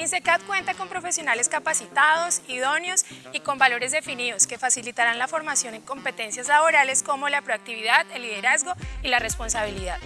INSECAD cuenta con profesionales capacitados, idóneos y con valores definidos que facilitarán la formación en competencias laborales como la proactividad, el liderazgo y la responsabilidad.